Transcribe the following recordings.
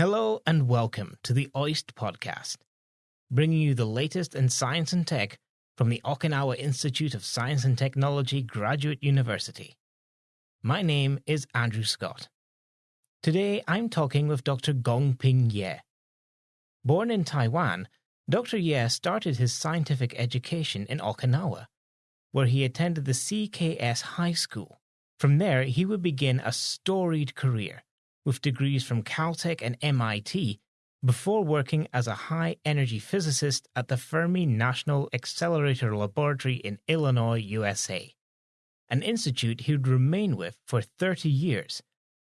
Hello and welcome to the OIST podcast, bringing you the latest in science and tech from the Okinawa Institute of Science and Technology Graduate University. My name is Andrew Scott. Today I'm talking with Dr. Gongping Yeh. Born in Taiwan, Dr. Yeh started his scientific education in Okinawa, where he attended the CKS High School. From there, he would begin a storied career with degrees from Caltech and MIT before working as a high energy physicist at the Fermi National Accelerator Laboratory in Illinois, USA, an institute he would remain with for 30 years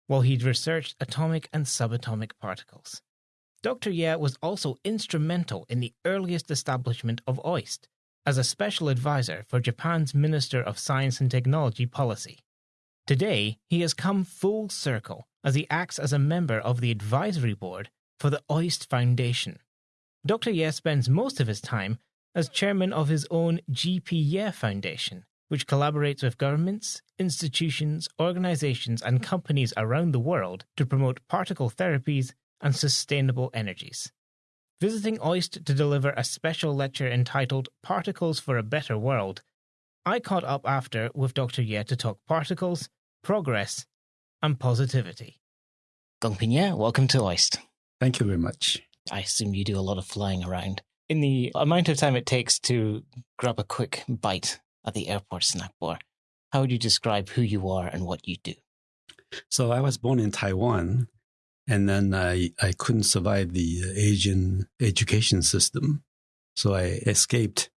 while he'd researched atomic and subatomic particles. Dr. Yeh was also instrumental in the earliest establishment of OIST as a special advisor for Japan's Minister of Science and Technology policy. Today, he has come full circle as he acts as a member of the advisory board for the OIST Foundation. Dr. Yeh spends most of his time as chairman of his own GP Yeh Foundation, which collaborates with governments, institutions, organizations, and companies around the world to promote particle therapies and sustainable energies. Visiting OIST to deliver a special lecture entitled Particles for a Better World, I caught up after with Dr. Yeh to talk particles, progress, and positivity. Gongping Yeh, welcome to OIST. Thank you very much. I assume you do a lot of flying around. In the amount of time it takes to grab a quick bite at the airport snack bar, how would you describe who you are and what you do? So I was born in Taiwan, and then I, I couldn't survive the Asian education system. So I escaped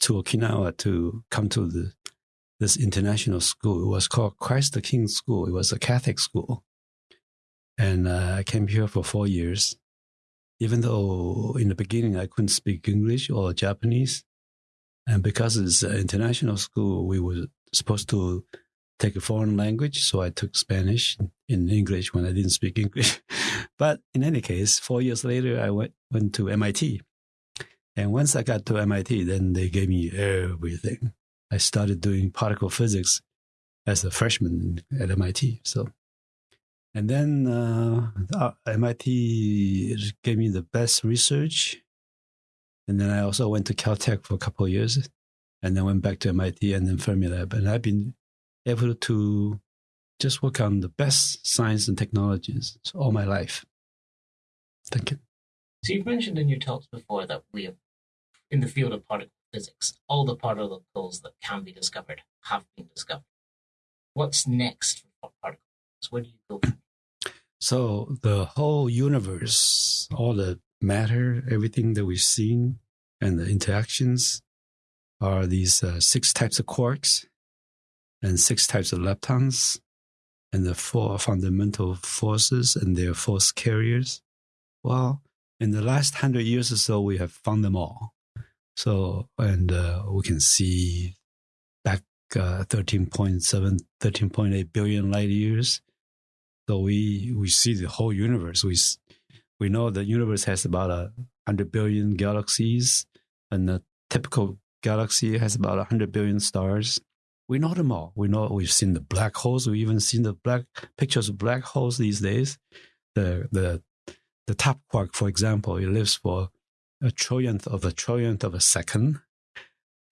to Okinawa to come to the, this international school. It was called Christ the King School. It was a Catholic school. And uh, I came here for four years. Even though in the beginning I couldn't speak English or Japanese, and because it's an international school, we were supposed to take a foreign language. So I took Spanish in English when I didn't speak English. but in any case, four years later, I went, went to MIT. And once I got to MIT, then they gave me everything. I started doing particle physics as a freshman at MIT. So and then uh, MIT gave me the best research. And then I also went to Caltech for a couple of years and then went back to MIT and then Fermilab. And I've been able to just work on the best science and technologies all my life. Thank you. So you've mentioned in your talks before that we have, in the field of particle physics, all the particles that can be discovered have been discovered. What's next for particles? Where do you go so the whole universe, all the matter, everything that we've seen, and the interactions are these uh, six types of quarks and six types of leptons and the four fundamental forces and their force carriers. Well, in the last hundred years or so, we have found them all. So, and uh, we can see back uh, 13.7, 13.8 billion light years so we we see the whole universe. We we know the universe has about a hundred billion galaxies, and the typical galaxy has about a hundred billion stars. We know them all. We know we've seen the black holes. We've even seen the black pictures of black holes these days. The the the top quark, for example, it lives for a trillionth of a trillionth of a second,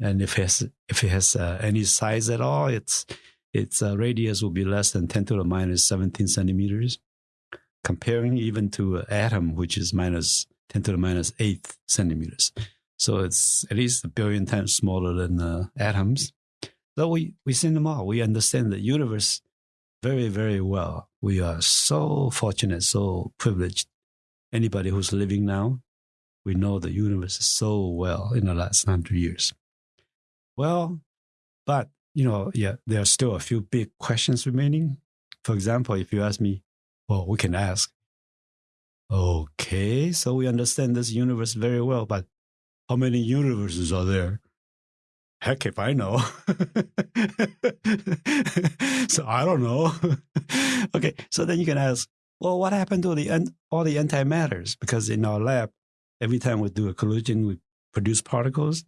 and if it has if it has uh, any size at all, it's its uh, radius will be less than 10 to the minus 17 centimeters, comparing even to an atom, which is minus 10 to the minus 8 centimeters. So it's at least a billion times smaller than uh, atoms. So we, we see them all. We understand the universe very, very well. We are so fortunate, so privileged. Anybody who's living now, we know the universe so well in the last hundred years. Well, but you know, yeah, there are still a few big questions remaining. For example, if you ask me, well, we can ask, okay, so we understand this universe very well, but how many universes are there? Heck if I know. so I don't know. okay, so then you can ask, well, what happened to the end all the antimatters? Because in our lab, every time we do a collision, we produce particles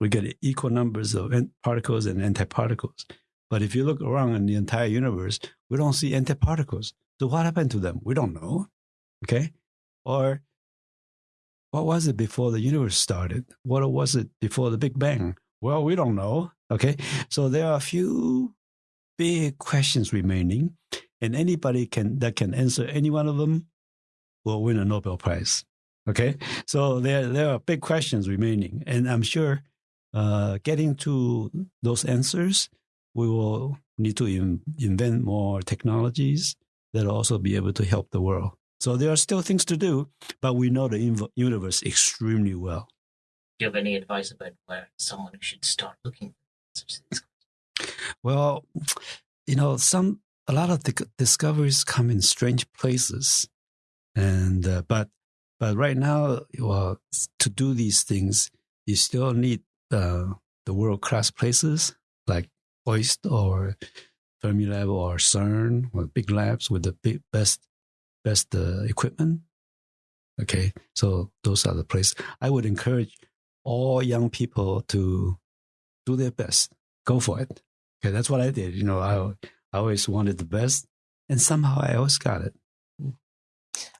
we get equal numbers of particles and antiparticles. But if you look around in the entire universe, we don't see antiparticles. So what happened to them? We don't know. Okay. Or what was it before the universe started? What was it before the Big Bang? Well, we don't know. Okay. So there are a few big questions remaining, and anybody can that can answer any one of them will win a Nobel Prize. Okay. So there there are big questions remaining, and I'm sure uh, getting to those answers, we will need to in, invent more technologies that also be able to help the world. So there are still things to do, but we know the universe extremely well. Do you have any advice about where someone should start looking for such things? Well, you know, some a lot of the discoveries come in strange places, and uh, but but right now, well, to do these things, you still need uh, the world class places like OIST or Fermilab or CERN or big labs with the big, best best uh, equipment. Okay, so those are the places. I would encourage all young people to do their best. Go for it. Okay, that's what I did. You know, I I always wanted the best, and somehow I always got it.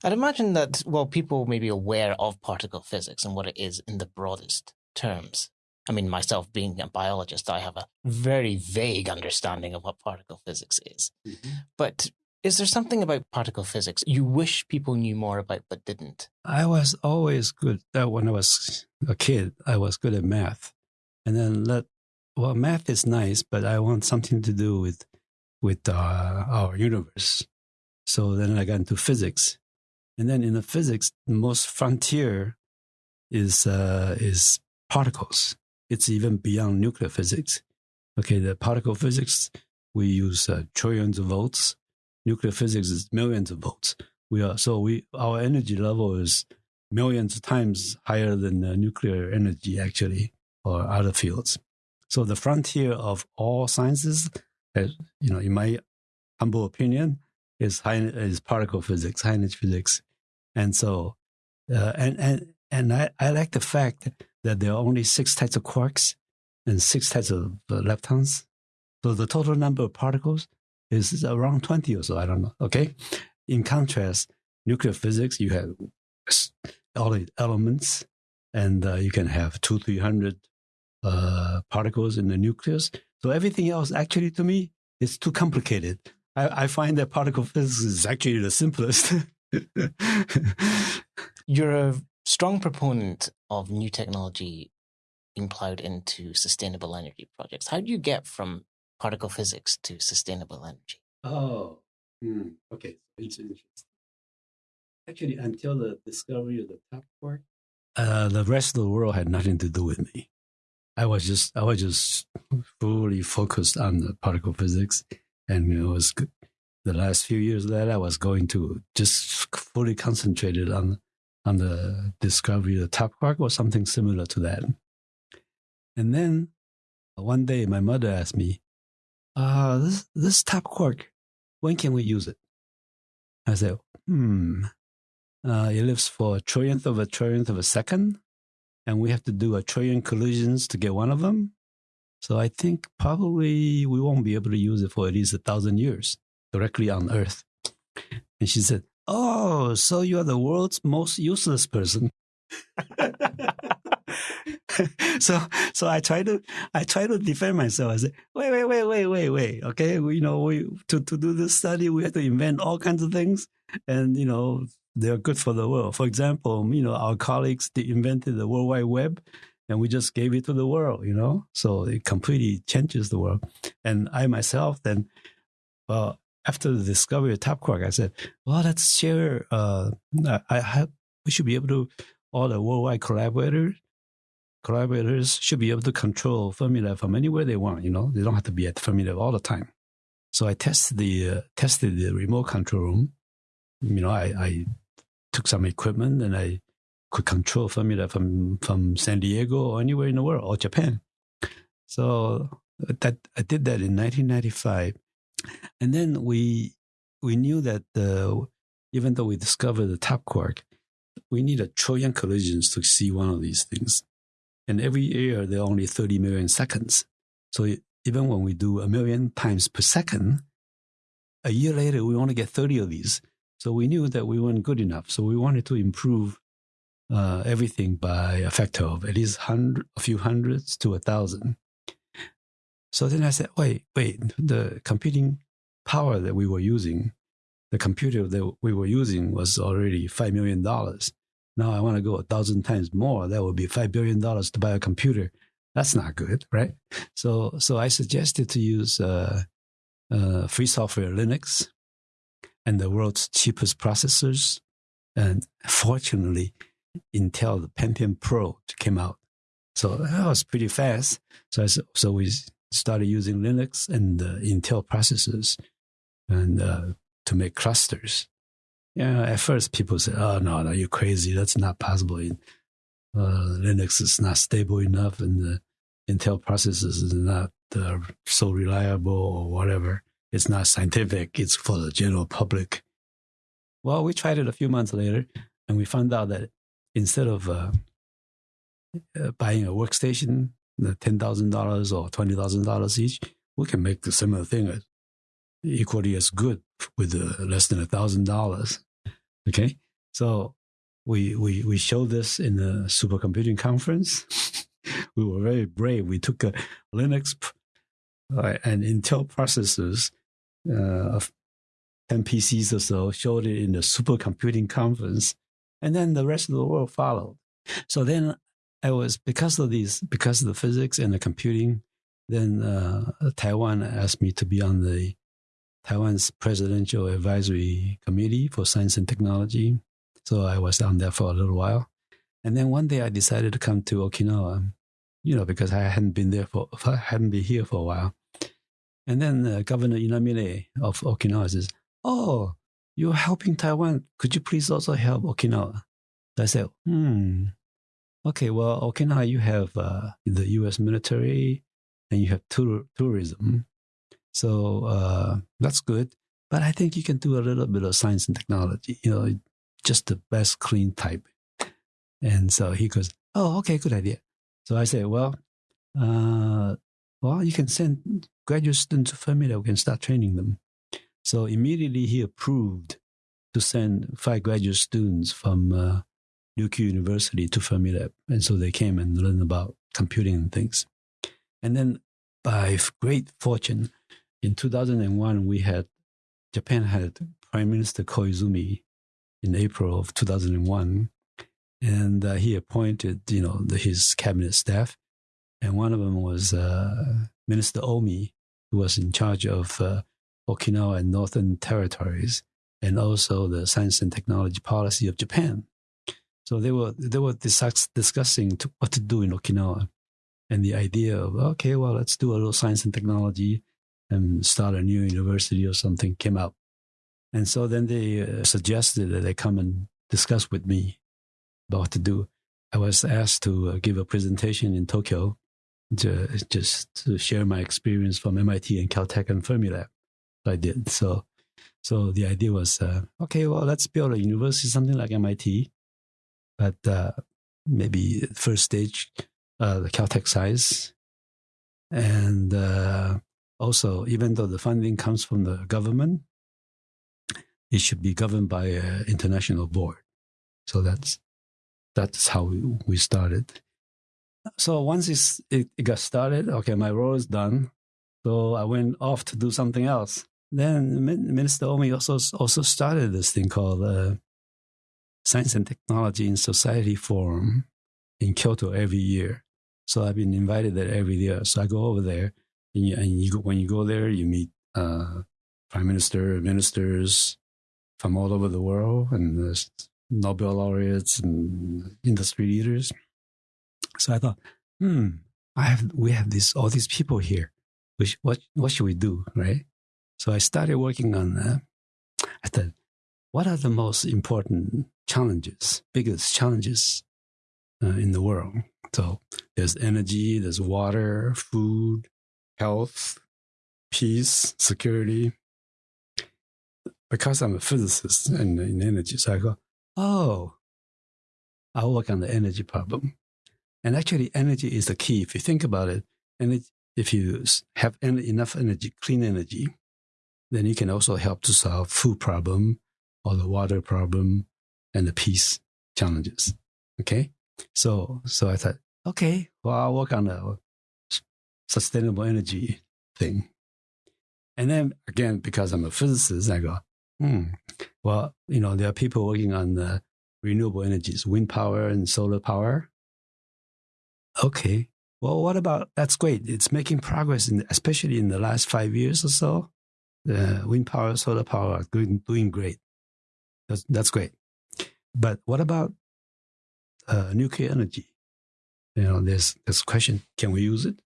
I'd imagine that while people may be aware of particle physics and what it is in the broadest terms, I mean, myself being a biologist, I have a very vague understanding of what particle physics is. Mm-hmm. But is there something about particle physics you wish people knew more about but didn't? I was always good. That when I was a kid, I was good at math, and then let well, math is nice, but I want something to do with with uh, our universe. So then I got into physics, and then in the physics, the most frontier is uh, is particles it's even beyond nuclear physics. Okay, the particle physics, we use uh, trillions of volts. Nuclear physics is millions of volts. We are so we our energy level is millions of times higher than nuclear energy actually, or other fields. So the frontier of all sciences, as, you know, in my humble opinion, is high, is particle physics, high energy physics, and so uh, and and and I, I like the fact that there are only six types of quarks and six types of uh, leptons. So the total number of particles is around 20 or so. I don't know. Okay. In contrast, nuclear physics, you have all the elements and uh, you can have two, 300 uh, particles in the nucleus. So everything else actually to me is too complicated. I, I find that particle physics is actually the simplest. You're a strong proponent of new technology being plowed into sustainable energy projects. How do you get from particle physics to sustainable energy? Oh, hmm. okay. It's interesting. Actually, until the discovery of the top quark, uh, the rest of the world had nothing to do with me. I was just I was just fully focused on the particle physics, and it was the last few years that I was going to just fully concentrated on on the discovery of the top quark or something similar to that. And then one day my mother asked me, uh, this, this top quark, when can we use it? I said, hmm, uh, it lives for a trillionth of a trillionth of a second, and we have to do a trillion collisions to get one of them. So I think probably we won't be able to use it for at least a thousand years directly on Earth. And she said, Oh, so you are the world's most useless person. so so I try to I try to defend myself. I say, wait, wait, wait, wait, wait, wait. Okay, we, you know, we to, to do this study, we have to invent all kinds of things, and you know, they're good for the world. For example, you know, our colleagues they invented the World Wide Web, and we just gave it to the world. You know, so it completely changes the world. And I myself then, well, after the discovery of Top Quark, I said, well, let's share. Uh, I have, we should be able to, all the worldwide collaborators, collaborators should be able to control Fermilab from anywhere they want. You know, they don't have to be at Fermilab all the time. So I tested the uh, tested the remote control room. You know, I, I took some equipment and I could control Fermilab from from San Diego or anywhere in the world or Japan. So that I did that in 1995 and then we we knew that even though we discovered the top quark, we need a trillion collisions to see one of these things. And every year there are only 30 million seconds. So even when we do a million times per second, a year later we only get 30 of these. So we knew that we weren't good enough. So we wanted to improve uh, everything by a factor of at least hundred, a few hundreds to a thousand. So then I said, wait, wait, the computing power that we were using, the computer that we were using was already $5 million. Now I want to go a thousand times more. That would be $5 billion to buy a computer. That's not good, right? So, so I suggested to use uh, uh, free software Linux and the world's cheapest processors. And fortunately, Intel the Pentium Pro came out. So that was pretty fast. So I, so we started using Linux and uh, Intel processors and uh, to make clusters. Yeah, at first people said, "Oh no, no, you're crazy. That's not possible. Uh, Linux is not stable enough, and the Intel processors is not uh, so reliable, or whatever. It's not scientific. It's for the general public." Well, we tried it a few months later, and we found out that instead of uh, uh, buying a workstation, the ten thousand dollars or twenty thousand dollars each, we can make the similar thing equally as good with uh, less than a thousand dollars. Okay, so we we we showed this in the supercomputing conference. we were very brave. We took a Linux uh, and Intel processors uh, of 10 PCs or so, showed it in the supercomputing conference, and then the rest of the world followed. So then I was because of these, because of the physics and the computing. Then uh, Taiwan asked me to be on the Taiwan's Presidential Advisory Committee for Science and Technology. So I was on there for a little while, and then one day I decided to come to Okinawa, you know, because I hadn't been there for, I hadn't been here for a while. And then uh, Governor Inamine of Okinawa says, "Oh, you're helping Taiwan. Could you please also help Okinawa? I said, hmm, okay, well, Okinawa, you have uh, the U.S. military and you have tour- tourism. So uh, that's good. But I think you can do a little bit of science and technology, you know, just the best clean type. And so he goes, oh, okay, good idea. So I say, well, uh, well, you can send graduate students to Fermilab. We can start training them. So immediately he approved to send five graduate students from uh, Ryukyu University to Fermilab. And so they came and learned about computing and things. And then by great fortune, in 2001, we had, Japan had Prime Minister Koizumi in April of 2001. And uh, he appointed, you know, the, his cabinet staff. And one of them was uh, Minister Omi, who was in charge of uh, Okinawa and Northern Territories, and also the science and technology policy of Japan. So they were they were discuss, discussing to, what to do in Okinawa, and the idea of okay, well, let's do a little science and technology and start a new university or something came up, and so then they uh, suggested that they come and discuss with me about what to do. I was asked to uh, give a presentation in Tokyo to just to share my experience from MIT and Caltech and Fermilab. I did. So, so the idea was, uh, okay, well, let's build a university, something like MIT, but uh, maybe first stage, uh, the Caltech size, and uh, also, even though the funding comes from the government, it should be governed by an international board. So that's that's how we, we started. So once it, it got started, okay, my role is done. So I went off to do something else. Then Minister Omi also also started this thing called uh, Science and Technology in Society Forum in Kyoto every year. So I've been invited there every year. So I go over there, and, you, and you, when you go there, you meet uh, prime minister, ministers from all over the world, and Nobel laureates and industry leaders. So I thought, hmm, I have we have this all these people here. Which what what should we do, right? So I started working on that. I thought, what are the most important challenges, biggest challenges uh, in the world? So there's energy, there's water, food, health, peace, security. Because I'm a physicist and in energy, so I go, oh, I'll work on the energy problem. And actually, energy is the key. If you think about it, and if you have enough energy, clean energy, then you can also help to solve food problem or the water problem and the peace challenges. Okay. So, so I thought, okay, well, I'll work on the sustainable energy thing. And then again, because I'm a physicist, I go, hmm, well, you know, there are people working on the renewable energies, wind power and solar power. Okay. Well, what about that's great. It's making progress, in, especially in the last five years or so. The wind power, solar power are doing, doing great. That's, that's great. But what about uh, nuclear energy? You know, there's this question: Can we use it?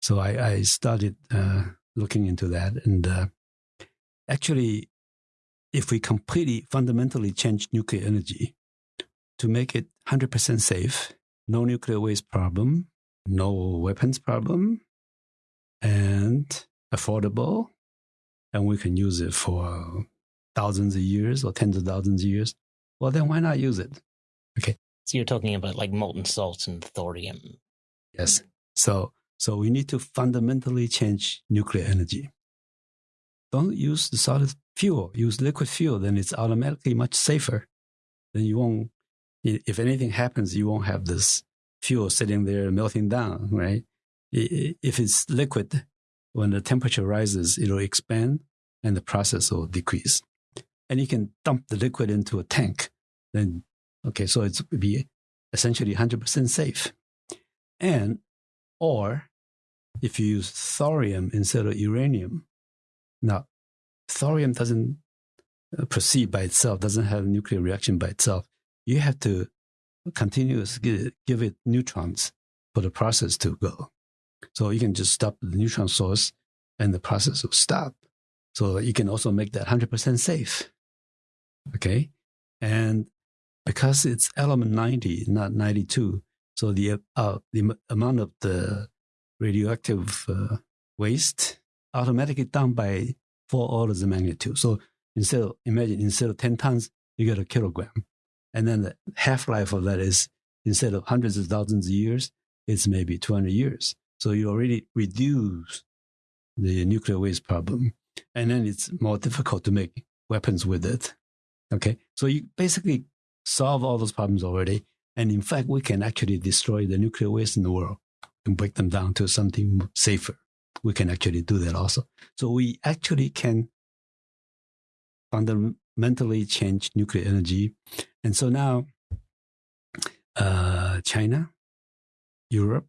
So I, I started uh, looking into that, and uh, actually, if we completely fundamentally change nuclear energy to make it 100% safe, no nuclear waste problem, no weapons problem, and affordable, and we can use it for thousands of years or tens of thousands of years, well, then why not use it? Okay. So you're talking about like molten salt and thorium. Yes. So, so we need to fundamentally change nuclear energy. Don't use the solid fuel, use liquid fuel, then it's automatically much safer. Then you won't, if anything happens, you won't have this fuel sitting there melting down, right? If it's liquid, when the temperature rises, it'll expand and the process will decrease and you can dump the liquid into a tank. Then, okay, so it's be essentially 100% safe. And, or if you use thorium instead of uranium, now, thorium doesn't uh, proceed by itself, doesn't have a nuclear reaction by itself. You have to continuously give it neutrons for the process to go. So you can just stop the neutron source and the process will stop. So you can also make that 100% safe. Okay. And because it's element 90, not 92, so the, uh, the amount of the radioactive uh, waste automatically down by four orders of magnitude. So instead of, imagine, instead of 10 tons, you get a kilogram. And then the half life of that is instead of hundreds of thousands of years, it's maybe 200 years. So you already reduce the nuclear waste problem. And then it's more difficult to make weapons with it. Okay. So you basically solve all those problems already. And in fact, we can actually destroy the nuclear waste in the world and break them down to something safer. We can actually do that also. So we actually can fundamentally change nuclear energy. And so now, uh, China, Europe,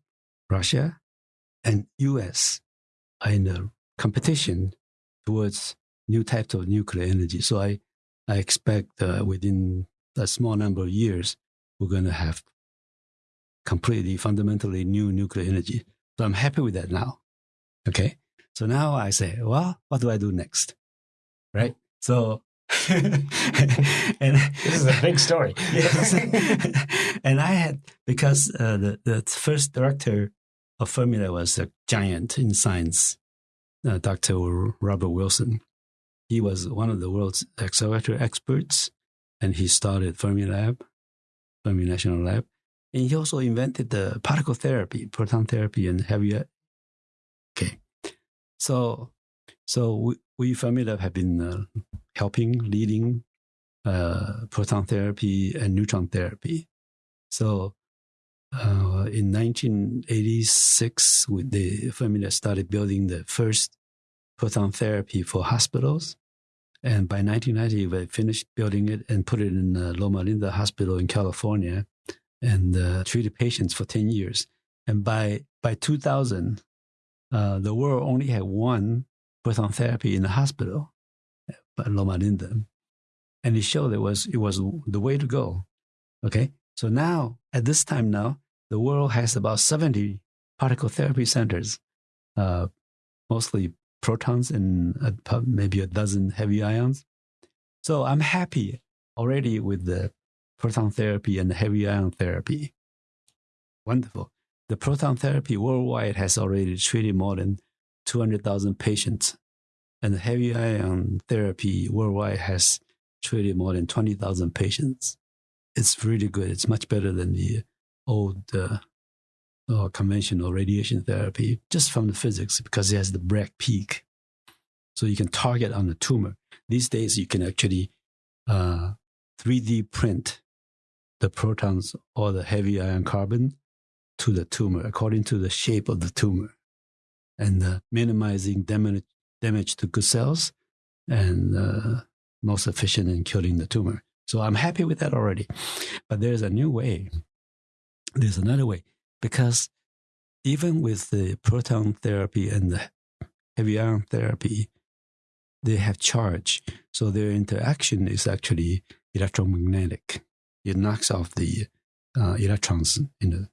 Russia, and US are in a competition towards new types of nuclear energy. So I I expect uh, within a small number of years, we're going to have completely fundamentally new nuclear energy. So I'm happy with that now. Okay. So now I say, well, what do I do next? Right. So, and this is a big story. yes. and I had, because uh, the, the first director of Fermilab was a giant in science, uh, Dr. Robert Wilson. He was one of the world's accelerator experts, and he started Fermilab, Fermi National Lab. And he also invented the particle therapy, proton therapy, and heavy. Okay, so so we, we Fermilab have been uh, helping, leading uh, proton therapy and neutron therapy. So uh, in 1986, the Fermilab started building the first proton therapy for hospitals. And by 1990, we finished building it and put it in uh, Loma Linda Hospital in California and uh, treated patients for 10 years. And by, by 2000, uh, the world only had one proton therapy in the hospital at Loma Linda. And it showed it was, it was the way to go. Okay. So now, at this time now, the world has about 70 particle therapy centers, uh, mostly protons and a, maybe a dozen heavy ions. So I'm happy already with the proton therapy and the heavy ion therapy. Wonderful. The proton therapy worldwide has already treated more than 200,000 patients, and the heavy ion therapy worldwide has treated more than 20,000 patients. It's really good. It's much better than the old uh, or conventional radiation therapy just from the physics because it has the Bragg peak. So you can target on the tumor. These days, you can actually uh, 3D print the protons or the heavy ion carbon to the tumor according to the shape of the tumor and uh, minimizing damage, damage to good cells and uh, most efficient in killing the tumor. So I'm happy with that already. But there's a new way. There's another way because even with the proton therapy and the heavy ion therapy, they have charge. So their interaction is actually electromagnetic. It knocks off the uh, electrons in the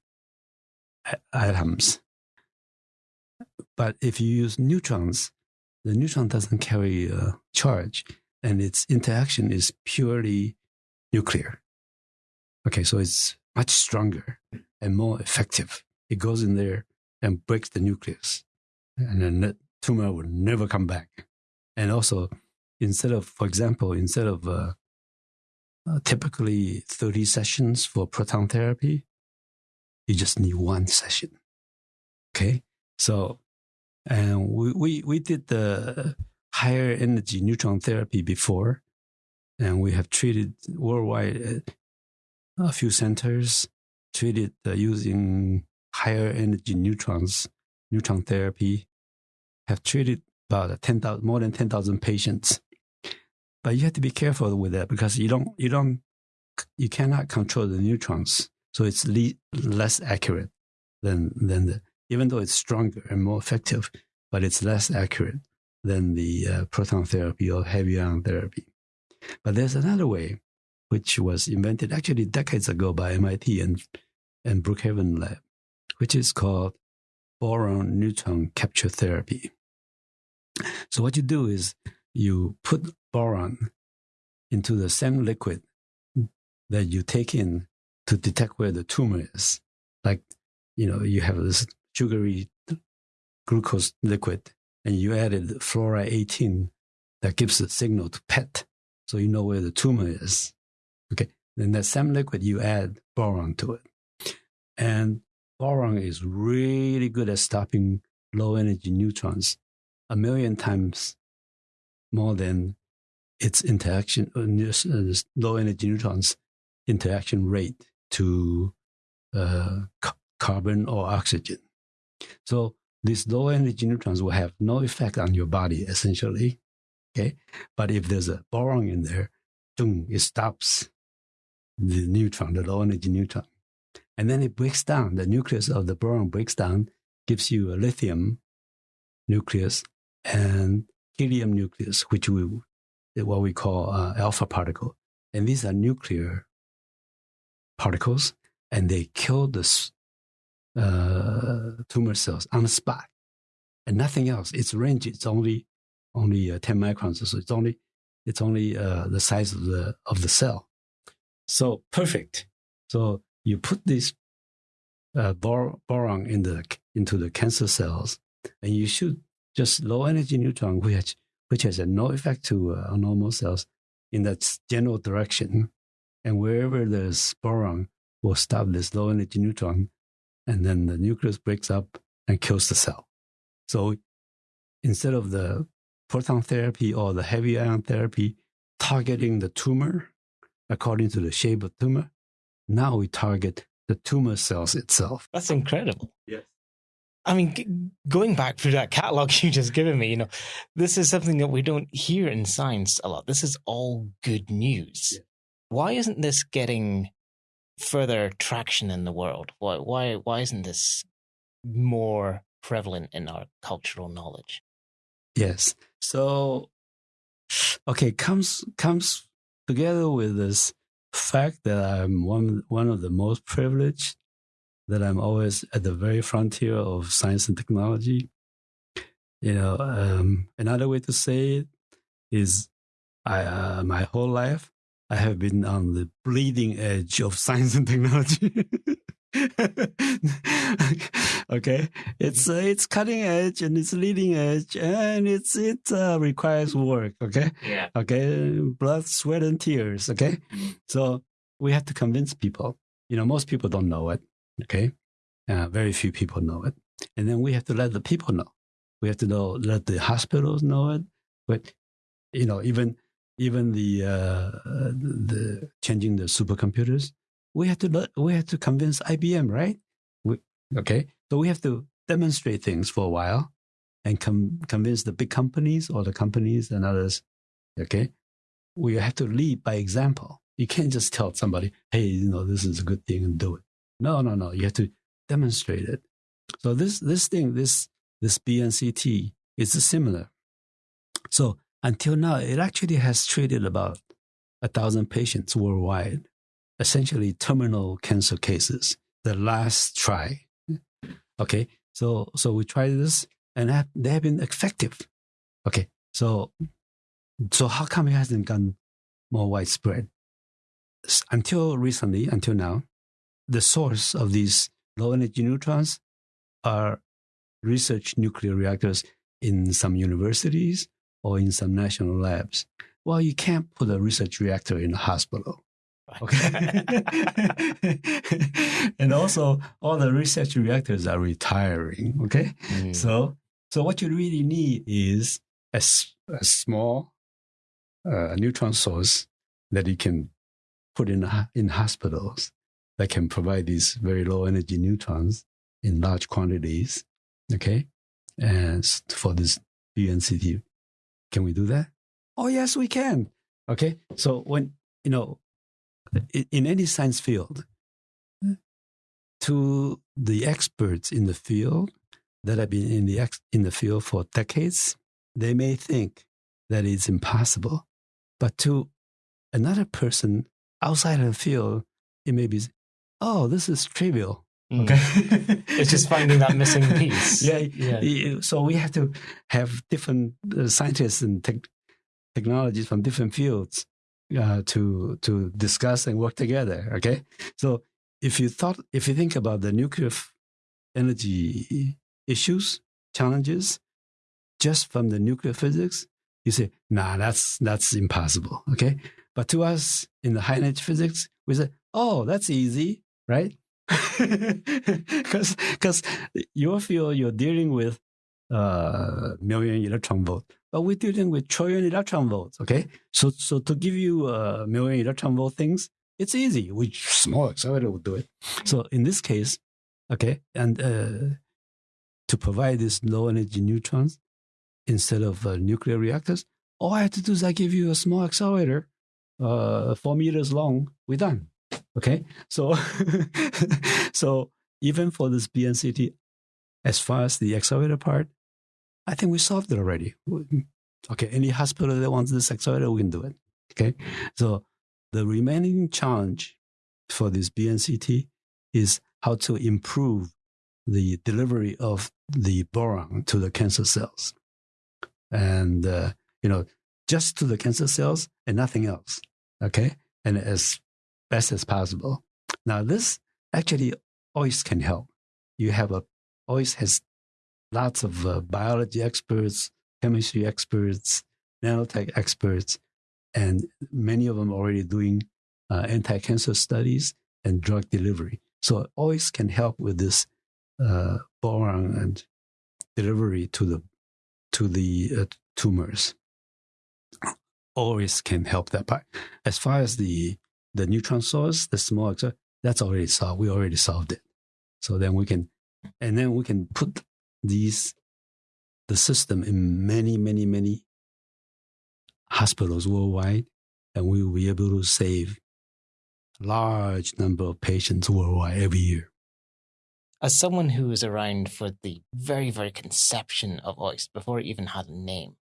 atoms. But if you use neutrons, the neutron doesn't carry a charge and its interaction is purely nuclear. Okay, so it's much stronger and more effective. It goes in there and breaks the nucleus, and then the tumor will never come back. And also, instead of, for example, instead of uh, uh, typically 30 sessions for proton therapy, you just need one session. Okay, so and we we, we did the higher energy neutron therapy before, and we have treated worldwide uh, a few centers treated uh, using higher energy neutrons, neutron therapy, have treated about 10, more than 10,000 patients. But you have to be careful with that because you don't, you don't, you cannot control the neutrons. So it's le- less accurate than, than the, even though it's stronger and more effective, but it's less accurate than the uh, proton therapy or heavy ion therapy. But there's another way, which was invented actually decades ago by MIT and, and Brookhaven Lab, which is called boron neutron capture therapy. So what you do is you put boron into the same liquid that you take in to detect where the tumor is. Like, you know, you have this sugary glucose liquid and you added fluoride 18 that gives a signal to PET. So you know where the tumor is. Okay. Then that same liquid, you add boron to it. And boron is really good at stopping low energy neutrons a million times more than its interaction, uh, uh low energy neutrons interaction rate to uh, carbon or oxygen. So these low energy neutrons will have no effect on your body essentially. Okay. But if there's a boron in there, boom, it stops the neutron, the low energy neutron. And then it breaks down. The nucleus of the boron breaks down, gives you a lithium nucleus and helium nucleus, which we what we call uh, alpha particle. And these are nuclear particles, and they kill the uh, tumor cells on the spot, and nothing else. Its range is only only uh, 10 microns, so it's only it's only uh, the size of the of the cell. So perfect. So you put this uh, bor- boron in the into the cancer cells, and you shoot just low energy neutron, which which has no effect to uh, normal cells in that general direction, and wherever there's boron, will stop this low energy neutron, and then the nucleus breaks up and kills the cell. So instead of the proton therapy or the heavy ion therapy targeting the tumor according to the shape of tumor, now we target the tumor cells itself. That's incredible. Yes. I mean, g- going back through that catalog you just given me, you know, this is something that we don't hear in science a lot. This is all good news. Yeah. Why isn't this getting further traction in the world? Why why why isn't this more prevalent in our cultural knowledge? Yes. So okay, comes comes together with this fact that I'm one one of the most privileged, that I'm always at the very frontier of science and technology. You know, um, another way to say it is, I uh, my whole life I have been on the bleeding edge of science and technology. okay, it's uh, it's cutting edge and it's leading edge and it's it uh, requires work. Okay, yeah. Okay, blood, sweat, and tears. Okay, mm-hmm. so we have to convince people. You know, most people don't know it. Okay, uh, very few people know it, and then we have to let the people know. We have to know let the hospitals know it, but you know even even the uh, the changing the supercomputers, we have to we have to convince IBM, right? We, okay, so we have to demonstrate things for a while and com- convince the big companies or the companies and others. Okay, we have to lead by example. You can't just tell somebody, "Hey, you know, this is a good thing and do it." No, no, no. You have to demonstrate it. So this this thing, this this BNCT is similar. So until now, it actually has treated about a thousand patients worldwide, essentially terminal cancer cases. The last try. Okay, so so we tried this and have, they have been effective. Okay, so so how come it hasn't gone more widespread? Until recently, until now, the source of these low energy neutrons are research nuclear reactors in some universities or in some national labs. Well, you can't put a research reactor in a hospital. Okay. and also, all the research reactors are retiring. Okay. Mm. So, so what you really need is a, a small uh, neutron source that you can put in in hospitals that can provide these very low energy neutrons in large quantities. Okay. And for this BNCT can we do that? Oh, yes, we can. Okay. So when, you know, in any science field, to the experts in the field that have been in the, ex- in the field for decades, they may think that it's impossible. But to another person outside of the field, it may be, oh, this is trivial. Mm. Okay. it's just finding that missing piece. Yeah, yeah. So we have to have different uh, scientists and te- technologies from different fields uh, to to discuss and work together. Okay. So if you thought, if you think about the nuclear energy issues, challenges, just from the nuclear physics, you say, nah, that's that's impossible. Okay. But to us in the high energy physics, we say, oh, that's easy, right? because because your field you're dealing with uh, million electron volt, but we're dealing with trillion electron volts. Okay, so so to give you a million electron volt things, it's easy. We small accelerator will do it. So in this case, okay, and uh, to provide these low energy neutrons instead of uh, nuclear reactors, all I have to do is I give you a small accelerator, uh, four meters long. We're done. Okay, so so even for this BNCT, as far as the accelerator part, I think we solved it already. Okay, any hospital that wants this accelerator, we can do it. Okay, so the remaining challenge for this BNCT is how to improve the delivery of the boron to the cancer cells, and uh, you know just to the cancer cells and nothing else. Okay, and as best as possible. Now, this actually always can help. You have a always has lots of uh, biology experts, chemistry experts, nanotech experts, and many of them already doing uh, anti-cancer studies and drug delivery. So always can help with this uh, boron and delivery to the to the uh, tumors. Always can help that part. As far as the the neutron source, the small, that's already solved. We already solved it. So then we can, and then we can put these, the system in many, many, many hospitals worldwide, and we will be able to save large number of patients worldwide every year. As someone who was around for the very, very conception of OIST before it even had a name,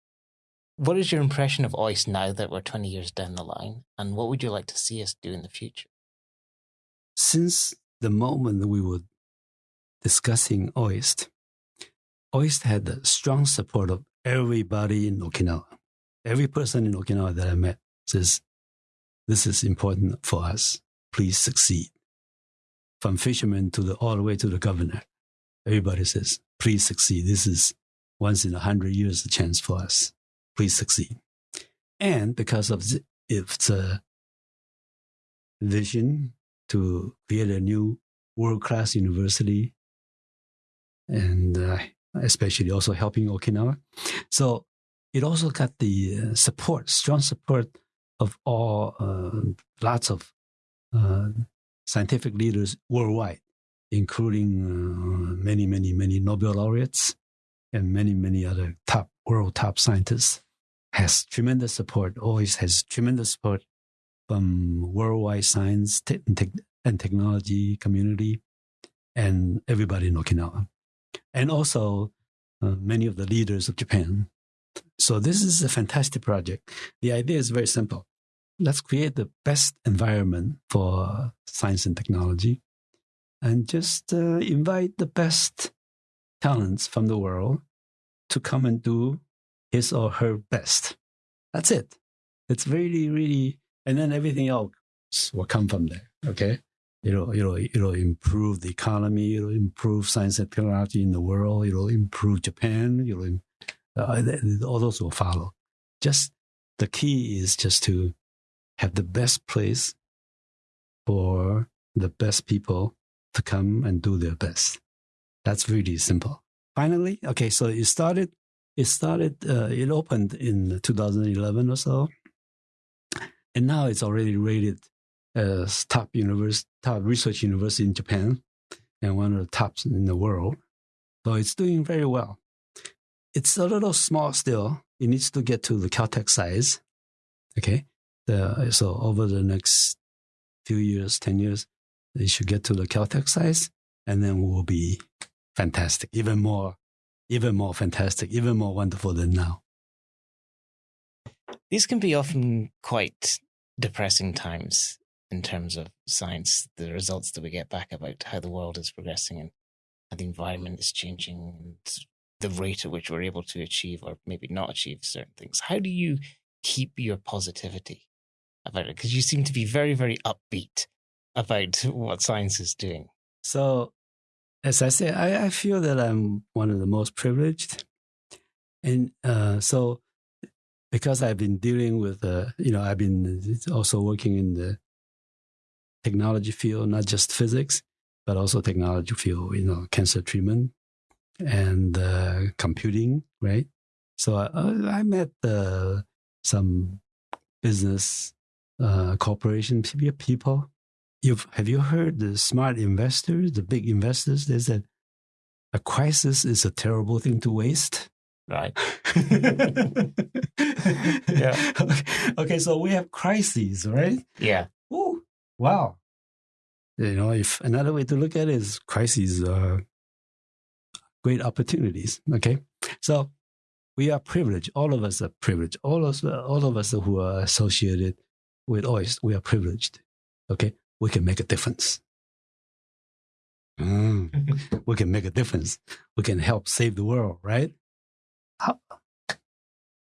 what is your impression of OIST now that we're 20 years down the line? And what would you like to see us do in the future? Since the moment that we were discussing OIST, OIST had the strong support of everybody in Okinawa. Every person in Okinawa that I met says, This is important for us. Please succeed. From fishermen to the, all the way to the governor, everybody says, Please succeed. This is once in a hundred years a chance for us please succeed. And because of the, its uh, vision to create a new world class university, and uh, especially also helping Okinawa. So it also got the uh, support, strong support of all, uh, lots of uh, scientific leaders worldwide, including many, many, many Nobel laureates and many, many other top world top scientists, has tremendous support. Always has tremendous support from worldwide science and technology community and everybody in Okinawa, and also uh, many of the leaders of Japan. So this is a fantastic project. The idea is very simple. Let's create the best environment for science and technology and just uh, invite the best talents from the world to come and do his or her best. That's it. It's really, really, and then everything else will come from there. Okay. It'll, it'll, it'll improve the economy. It'll improve science and technology in the world. It'll improve Japan. It'll, uh, all those will follow. Just the key is just to have the best place for the best people to come and do their best. That's really simple. Finally, okay, so it started, it started, uh, it opened in 2011 or so. And now it's already rated as top university, top research university in Japan and one of the tops in the world. So it's doing very well. It's a little small still. It needs to get to the Caltech size. Okay. The, so over the next few years, 10 years, it should get to the Caltech size and then we'll be fantastic, even more, even more fantastic, even more wonderful than now. These can be often quite depressing times in terms of science, the results that we get back about how the world is progressing and how the environment is changing and the rate at which we're able to achieve or maybe not achieve certain things. How do you keep your positivity about it? Because you seem to be very, very upbeat about what science is doing. So, as I say, I, I feel that I'm one of the most privileged. And uh, so, because I've been dealing with, uh, you know, I've been also working in the technology field, not just physics, but also technology field, you know, cancer treatment and uh, computing, right? So I, I met uh, some business uh, corporation people. You've, have you heard the smart investors, the big investors? They said a crisis is a terrible thing to waste. Right. yeah. Okay. okay. So we have crises, right? Yeah. Wow. You know, if another way to look at it is crises are great opportunities. Okay. So we are privileged. All of us are privileged. All of us, all of us who are associated with OIST, we are privileged. Okay. We can make a difference. Mm. we can make a difference. We can help save the world, right? How,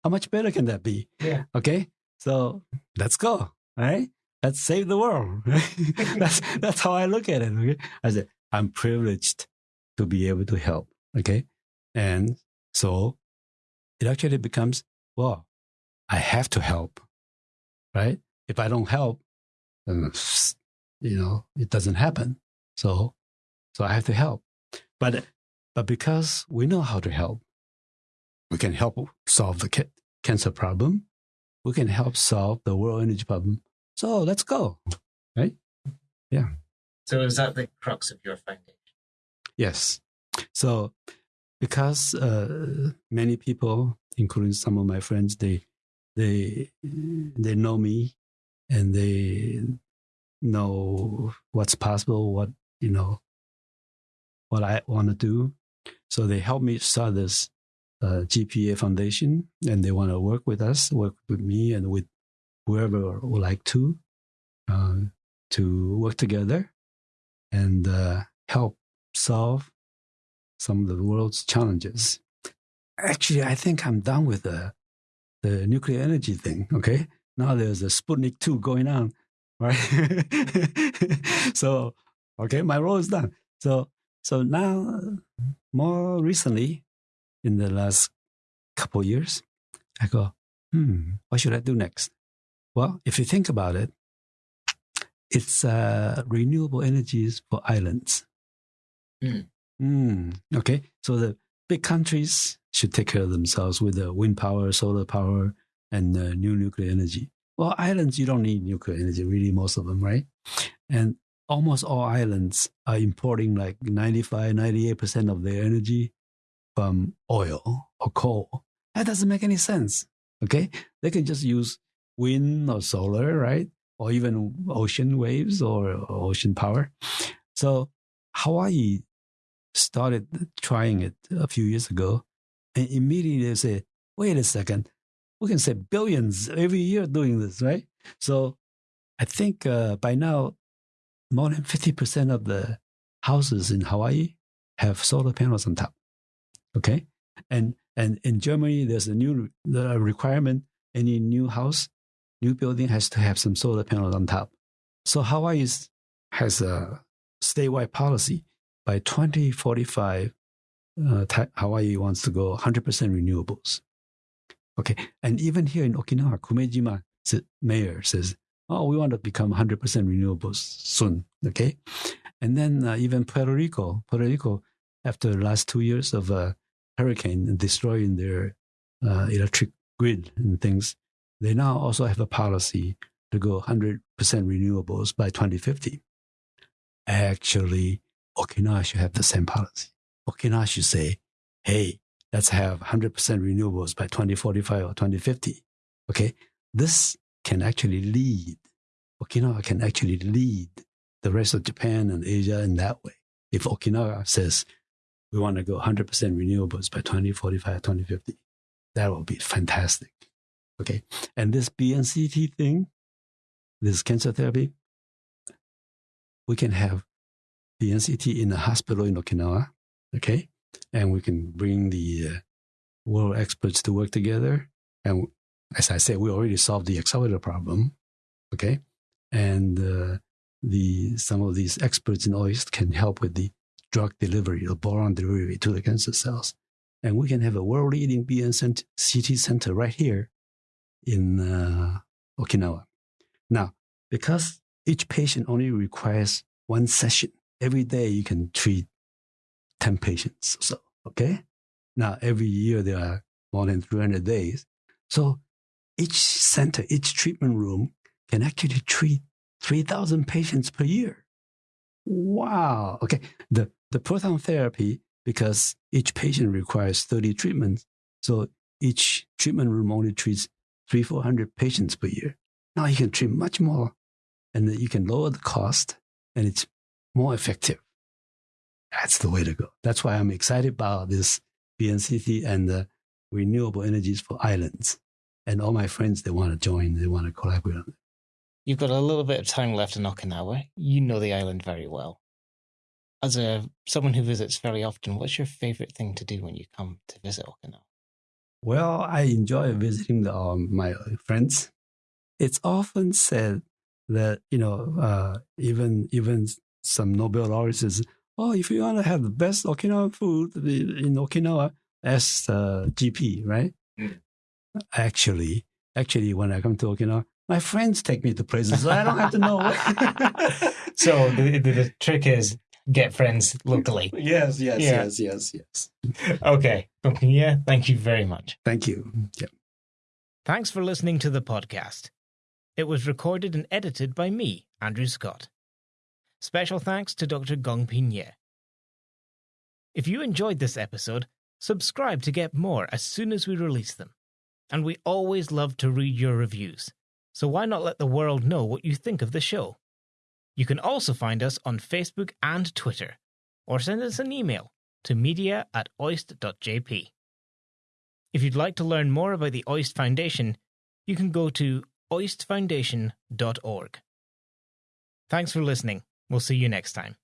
how much better can that be? Yeah. Okay. So let's go. All right. Let's save the world. that's that's how I look at it. Okay. I said, I'm privileged to be able to help. Okay. And so it actually becomes, well, I have to help. Right? If I don't help, then you know, it doesn't happen. So so I have to help. But but because we know how to help, we can help solve the cancer problem. We can help solve the world energy problem. So let's go. Right? Yeah. So is that the crux of your foundation? Yes. So because uh, many people, including some of my friends, they they they know me and they know what's possible, what you know, what I want to do. So they help me start this uh, GPA Foundation, and they want to work with us, work with me, and with whoever would like to, uh, to work together and uh, help solve some of the world's challenges. Actually, I think I'm done with the the nuclear energy thing. Okay, now there's a Sputnik two going on, right? so, okay, my role is done. So, so now, more recently, in the last couple years, I go, hmm, what should I do next? Well, if you think about it, it's uh, renewable energies for islands. Mm. Mm, okay, so the big countries should take care of themselves with the wind power, solar power, and uh, new nuclear energy. Well, islands, you don't need nuclear energy, really, most of them, right? And almost all islands are importing like 95, 98% of their energy from oil or coal. That doesn't make any sense. Okay. They can just use wind or solar, right? Or even ocean waves or, ocean power. So Hawaii started trying it a few years ago and immediately they say, wait a second, we can save billions every year doing this, right? So I think uh, by now, more than 50% of the houses in Hawaii have solar panels on top. Okay. And, and in Germany, there's a new requirement any new house, new building has to have some solar panels on top. So Hawaii is, has a statewide policy by 2045. Uh, Hawaii wants to go 100% renewables. Okay. And even here in Okinawa, Kumejima mayor says, oh, we want to become 100% renewables soon. Okay. And then uh, even Puerto Rico, Puerto Rico, after the last two years of a uh, hurricane destroying their uh, electric grid and things, they now also have a policy to go 100% renewables by 2050. Actually, Okinawa should have the same policy. Okinawa should say, hey, let's have 100% renewables by 2045 or 2050. Okay. This can actually lead, Okinawa can actually lead the rest of Japan and Asia in that way. If Okinawa says we want to go 100% renewables by 2045, or 2050, that will be fantastic. Okay. And this BNCT thing, this cancer therapy, we can have BNCT in a hospital in Okinawa. Okay and we can bring the uh, world experts to work together. And as I said, we already solved the accelerator problem. Okay. And uh, the some of these experts in OIST can help with the drug delivery, the boron delivery to the cancer cells. And we can have a world leading BNCT center right here in uh, Okinawa. Now, because each patient only requires one session, every day you can treat 10 patients so. Okay. Now, every year there are more than 300 days. So each center, each treatment room can actually treat 3,000 patients per year. Wow. Okay. The, the proton therapy, because each patient requires 30 treatments. So each treatment room only treats three, 400 patients per year. Now you can treat much more and you can lower the cost and it's more effective. That's the way to go. That's why I'm excited about this BNCT and the renewable energies for islands. And all my friends, they want to join, they want to collaborate on it. You've got a little bit of time left in Okinawa. You know the island very well. As a someone who visits very often, what's your favorite thing to do when you come to visit Okinawa? Well, I enjoy visiting the, um, my friends. It's often said that you know uh, even even some Nobel laureates oh, if you want to have the best Okinawan food in Okinawa, as uh, GP, right? Mm. Actually, actually, when I come to Okinawa, my friends take me to places, so I don't have to know. so the, the, the, trick is get friends locally. yes, yes, yeah. yes, yes, yes. Okay, yeah. Thank you very much. Thank you. Yeah. Thanks for listening to the podcast. It was recorded and edited by me, Andrew Scott. Special thanks to Dr. Gong Ping Yeh. If you enjoyed this episode, subscribe to get more as soon as we release them. And we always love to read your reviews, so why not let the world know what you think of the show? You can also find us on Facebook and Twitter, or send us an email to media at oist.jp. If you'd like to learn more about the OIST Foundation, you can go to oistfoundation.org. Thanks for listening. We'll see you next time.